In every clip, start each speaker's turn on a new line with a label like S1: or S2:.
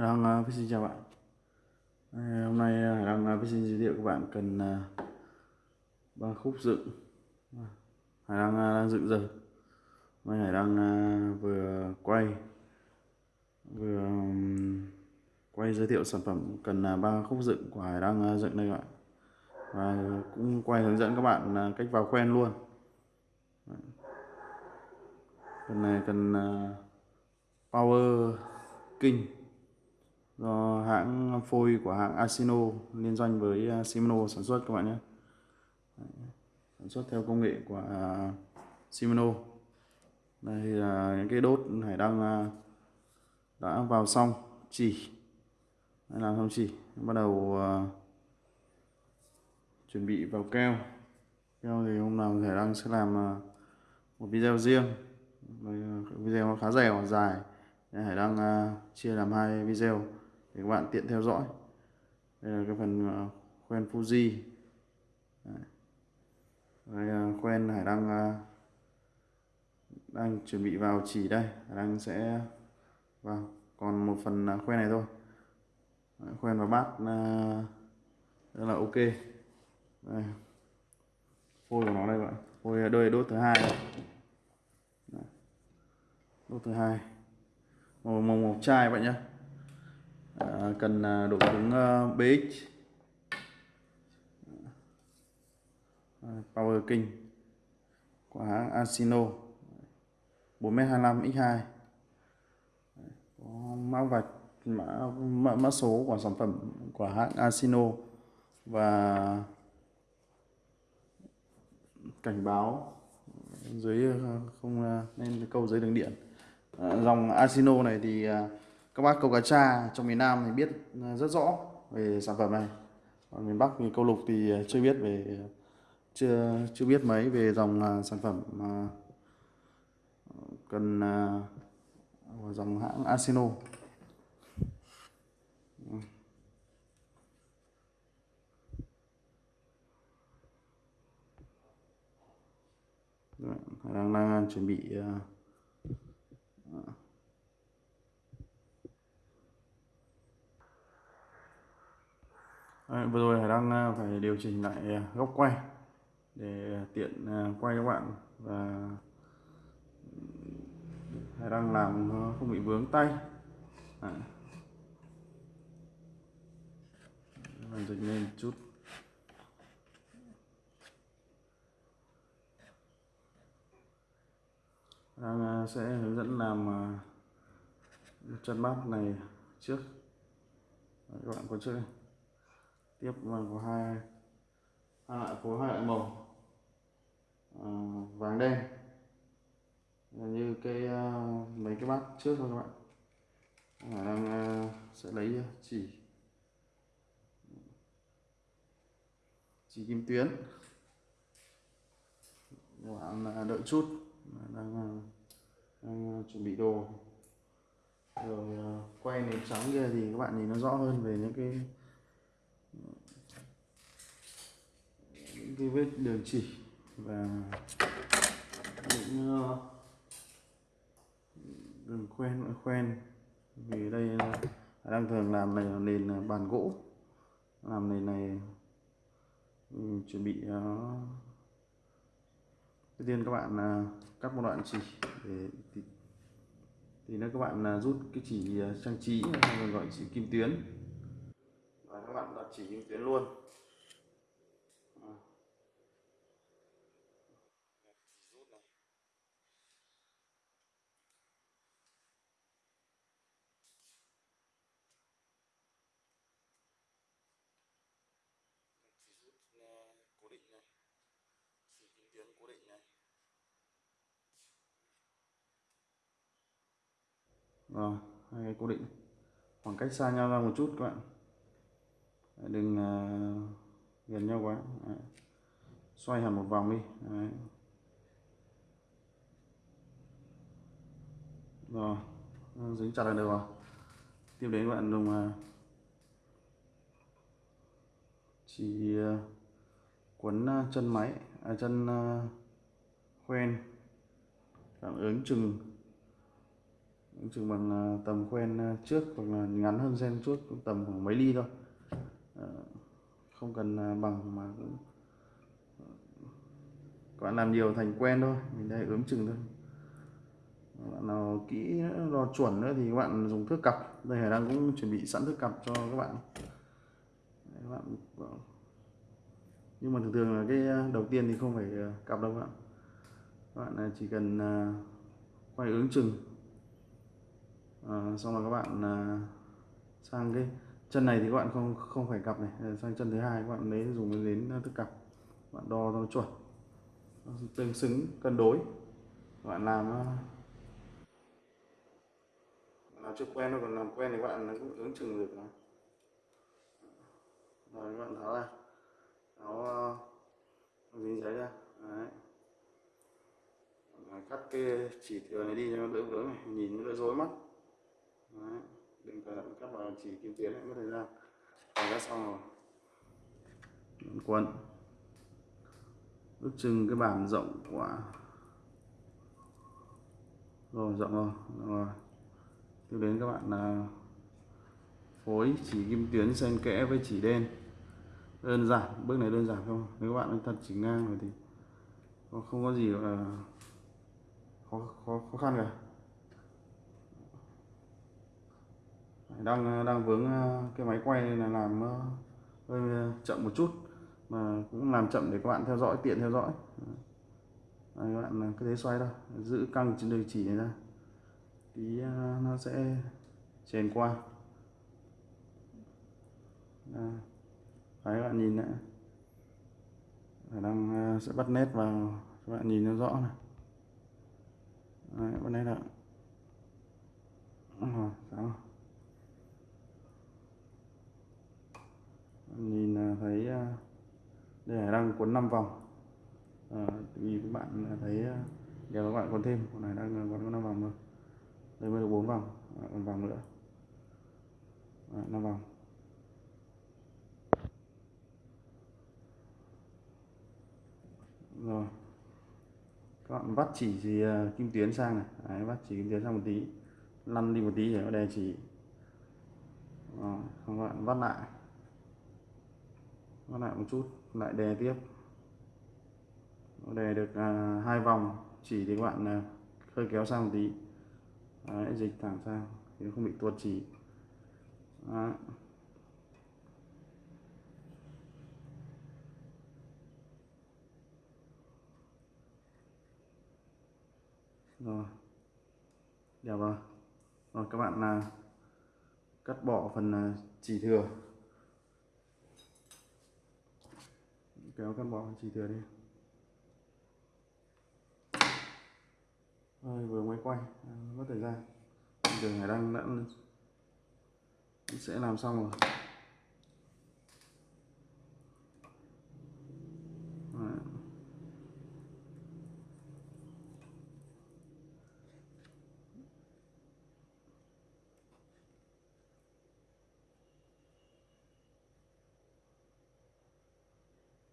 S1: đang uh, xin chào bạn. Đây, Hôm nay uh, đang uh, xin giới thiệu các bạn cần uh, ba khúc dựng. Hải đang uh, đang dựng giờ mai Hải đang uh, vừa quay vừa um, quay giới thiệu sản phẩm cần uh, ba khúc dựng của Hải đang uh, dựng đây các bạn. Và cũng quay hướng dẫn các bạn uh, cách vào quen luôn. Cần này cần uh, Power King do hãng phôi của hãng Asino liên doanh với à, Shimano sản xuất các bạn nhé. Sản xuất theo công nghệ của à, Shimano. Đây là những cái đốt hải đăng à, đã vào xong chỉ. Đây làm xong chỉ. Bắt đầu à, chuẩn bị vào keo. Keo thì hôm nào hải đăng sẽ làm à, một video riêng. Video nó khá dày và dài. Hải đăng chia làm hai video để các bạn tiện theo dõi. Đây là cái phần ờ, khoen Fuji. Đây là khoen Hải đang ờ, đang chuẩn bị vào chỉ đây. Hải đang sẽ, vào, còn một phần khoen này thôi. Khoen và bát rất là ok. Đây. phôi của nó đây bạn. Phôi đôi đốt thứ hai đốt thứ hai. Màu màu màu chai bạn nhé Dạ, à, cần độ cứng BX Power King của hãng Asino 4m25x2 dạ, có mã vạch mã, mã, mã số của sản phẩm của hãng Asino và cảnh báo dưới à, không à, nên câu dưới đường điện. Dạ, dòng Asino này thì à, các bác câu cá tra trong miền Nam thì biết ờ, rất rõ về sản phẩm này. Còn miền Bắc thì câu lục thì ờ, chưa biết về ờ, chưa chưa biết mấy về dòng sản phẩm mà cần dòng hãng Asino. Đang đang chuẩn bị Đấy, vừa rồi Hải đang ờ, phải điều chỉnh lại ờ, góc quay để tiện ờ, quay các bạn và Hải đang làm không bị vướng tay. Đấy. dịch lên chút. Đang sẽ hướng dẫn làm chân bát này trước. Đấy, các bạn có trước đây tiếp có hai hai. Loại phối hai loại màu. À, vàng đen. Như cái uh, mấy cái bát trước thôi các bạn. Hải đang uh, sẽ lấy à, chỉ. Chỉ kim tuyến. Các bạn đợi chút. Đang, đang chuẩn bị đồ. Rồi quay nền trắng kia thì các bạn nhìn nó rõ hơn về những cái những cái vết đường chỉ và những uh, đường khoen khoen vì đây ờ, đang thường làm này là nền ờ, bàn gỗ. Làm nền này ừ, chuẩn bị uh, đầu tiên các bạn uh, cắt một đoạn chỉ để thì, thì nếu các bạn uh, rút cái chỉ trang trí hay còn gọi chỉ kim tuyến. Và các bạn đặt chỉ kim tuyến luôn cố định này chỉ kim tuyến cố định này rồi hai cái cố định. Khoảng cách xa nhau ra một chút các bạn. Đừng uh, gần nhau quá. Đấy. xoay hẳn một vòng đi. Đấy. rồi dính chặt là được rồi. Tiếp đến các bạn dùng uh, chỉ uh, quấn uh, chân máy à, chân uh, khoen. Cảm ứng chừng ứng chừng bằng à, tầm quen à, trước hoặc là ngắn hơn gen trước tầm khoảng mấy ly thôi. Ờ, không cần à, bằng mà cũng ờ, các bạn làm nhiều thành quen thôi mình đây ướm chừng thôi. Các bạn nào kỹ nữa, lo chuẩn nữa thì các bạn dùng thước cặp. Đây hải đang cũng chuẩn bị sẵn thước cặp cho các bạn. Các bạn nhưng mà thường thường là cái đầu tiên thì không phải cặp đâu các bạn. Các bạn chỉ cần quay ứng chừng à, xong là các bạn à, sang cái chân này thì các bạn không không phải cặp này. Ờ, sang chân thứ hai các bạn lấy dùng đến thức cặp. Bạn đo cho nó chuẩn. Tương xứng cân đối. Các bạn làm làm chưa quen thôi còn làm quen thì các bạn cũng ứng chừng được mà. Rồi các bạn tháo ra. Tháo uh, dính giấy ra. Đấy. Cắt cái chỉ thừa này đi cho nó đỡ vướng này nhìn nó đỡ rối mắt đấy. đừng phải thận cắt vào chỉ kim tuyến này mất thời gian còn đã xong rồi. Quấn ước chừng cái bản rộng của rồi rộng rồi rồi. Tiếp đến các bạn là phối chỉ kim tuyến xen kẽ với chỉ đen. Đơn giản bước này đơn giản không nếu các bạn thật chỉ ngang rồi thì không có gì là khó, khó, khó khăn cả. Đang ờ, đang vướng ờ, cái máy quay này là làm ờ, hơi chậm một chút. Mà cũng làm chậm để các bạn theo dõi tiện theo dõi. Đấy, các bạn cứ thế xoay thôi. Giữ căng trên đường chỉ này ra. Tí nó sẽ chèn qua. Đấy. Các bạn nhìn đấy. Đang sẽ bắt nét vào. Các bạn nhìn nó rõ này. Đấy, bắt nét ạ sáng rồi. Nhìn à, thấy à, đây là đang cuốn 5 vòng. Ờ, à, vì các bạn à, thấy giờ các bạn còn thêm. Con này đang còn có 5 vòng thôi. Đây mới được 4 vòng. À, còn vòng nữa. Ờ, à, 5 vòng. Rồi. Các bạn vắt chỉ thì uh, kim tuyến sang này. Đấy, vắt chỉ kim tuyến sang một tí. Lăn đi một tí để nó đè chỉ. Rồi, các bạn vắt lại nó lại một chút lại đè tiếp. Nó đè được à, hai vòng. Chỉ thì các bạn à, hơi kéo sang một tí. Đấy, dịch thẳng sang thì nó không bị tuột chỉ. Đấy. rồi. Đẹp rồi. Rồi các bạn là cắt bỏ phần à, chỉ thừa. Kéo con bỏ chỉ thừa đi. Rồi vừa mới quay. À, mất thời gian. Đường hải đăng đã sẽ làm xong rồi.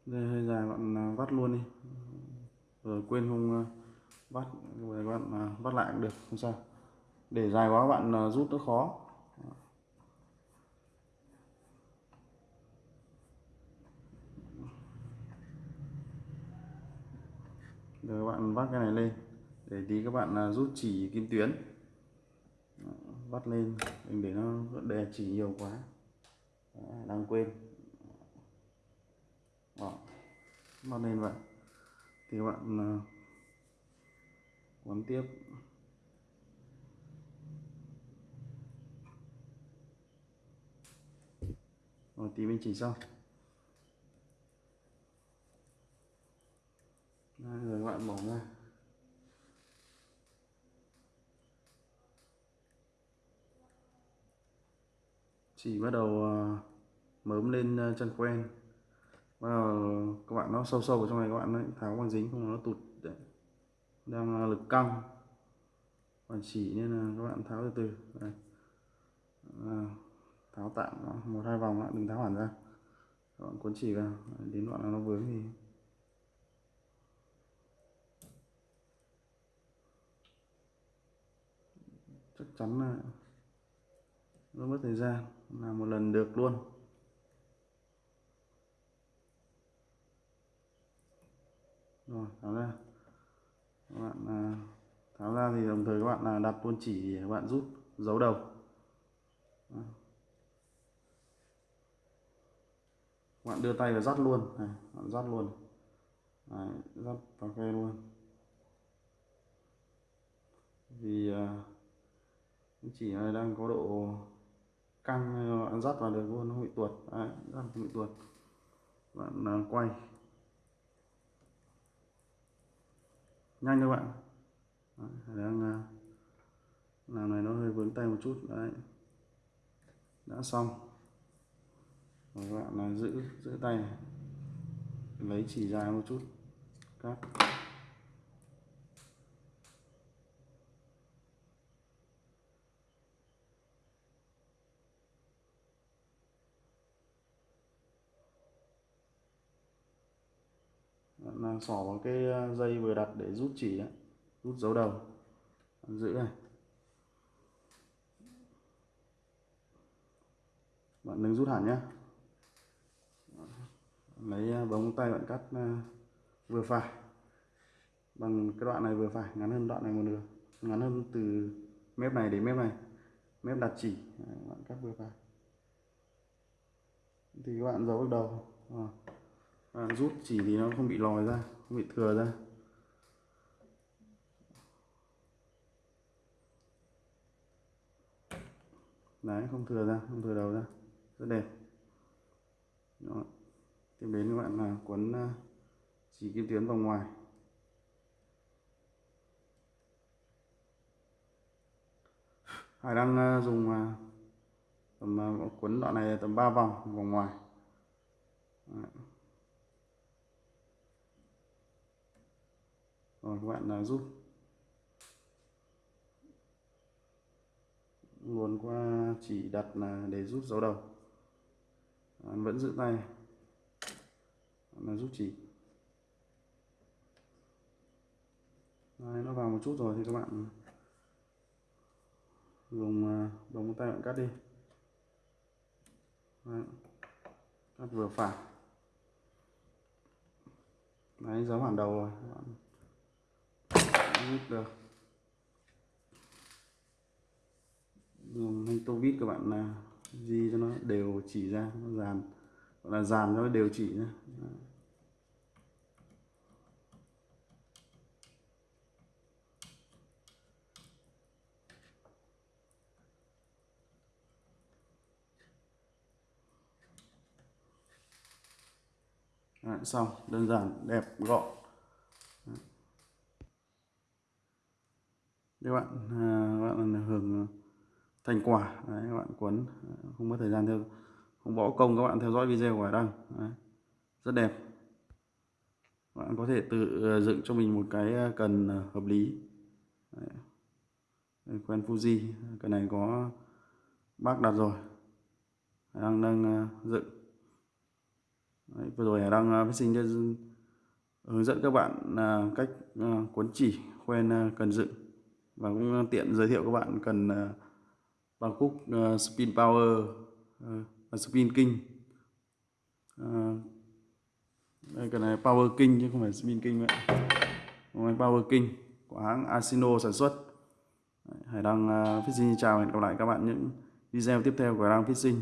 S1: Đây, hơi dài, bạn à, vắt luôn đi. Rồi quên không ờ, vắt rồi bạn à, vắt lại cũng được, không sao. Để dài quá bạn ờ, rút nó khó. Rồi bạn vắt cái này lên, để tí các bạn à, rút chỉ kim tuyến. Vắt lên, đừng để nó đè chỉ nhiều quá. Đang quên đó bắt lên vậy thì các bạn à, quấn tiếp. Rồi tí mình chỉ sau Đây, rồi các bạn bỏ ra. Chỉ bắt đầu à, mớm lên à, chân quen và các bạn nó sâu sâu vào trong này các bạn ấy, tháo bằng dính không nó tụt đấy. đang lực căng còn chỉ nên là các bạn tháo từ từ đây. À, tháo tạm một hai vòng lại đừng tháo hẳn ra các bạn cuốn chỉ vào đến đoạn nào nó vướng thì chắc chắn là nó mất thời gian làm một lần được luôn rồi tháo ra. Các bạn à, tháo ra thì đồng thời các bạn là đặt luôn chỉ để các bạn rút dấu đầu. Các bạn đưa tay và dắt luôn. Này bạn dắt luôn. Đấy, dắt vào khe luôn. Vì uh, chỉ này đang có độ căng bạn dắt vào được luôn nó bị tuột. Đấy, dắt bị tuột. Bạn uh, quay. Nhanh các bạn. Đấy, đang ờ, làm này nó hơi vướng tay một chút. Đấy. Đã xong. Rồi các bạn là giữ giữ tay này. lấy chỉ dài một chút. Cắt. Là xỏ vào cái à, dây vừa đặt để rút chỉ đấy, rút dấu đầu. Giữ này. Bạn đừng rút hẳn nhé lấy à, bóng tay bạn cắt à, vừa phải. Bằng cái đoạn này vừa phải ngắn hơn đoạn này một nửa. Ngắn hơn từ mép này đến mép này. Mép đặt chỉ. Bạn cắt vừa phải. Thì các bạn giấu bước đầu. À, à, rút chỉ thì nó không bị lòi ra không bị thừa ra. Đấy không thừa ra không thừa đầu ra. Rất đẹp. Đó. tiếp đến các bạn là quấn à, chỉ kim tuyến vào ngoài. Hải đang à, dùng à, tầm quấn đoạn này tầm 3 vòng vòng ngoài. Đấy. Rồi các bạn là rút luồn qua chỉ đặt là để rút dấu đầu. À, vẫn giữ tay. Là rút chỉ. Đấy, nó vào một chút rồi thì các bạn dùng à, đồng tay bạn cắt đi. Đấy. cắt vừa phải. Đấy, giấu hoàn đầu rồi các được. Dùng thanh tô vít các bạn là di cho nó? Đều chỉ ra nó dàn. Gọi là dàn cho nó đều chỉ nhé Đấy, xong đơn giản đẹp gọn. Các bạn à, các bạn hưởng à, thành quả. Đấy, các bạn quấn à, không mất thời gian theo không bỏ công các bạn theo dõi video của Hải Đăng. Đấy. rất đẹp. Các bạn có thể tự à, dựng cho mình một cái cần hợp lý. Đấy. quen Fuji. Cái này có bác đặt rồi. Hải Đăng đang dựng. Đấy, vừa rồi Hải Đăng sinh cho hướng dẫn các bạn cách cuốn chỉ quen cần dựng và cũng ờ, tiện giới thiệu các bạn cần ờ, bao cúc ờ, spin power và spin king. Đây cái này power king chứ không phải spin king vậy power king của hãng Asino sản xuất. Hải đăng uh, Fishing chào hẹn gặp lại các bạn những video tiếp theo của Hải đăng Fishing.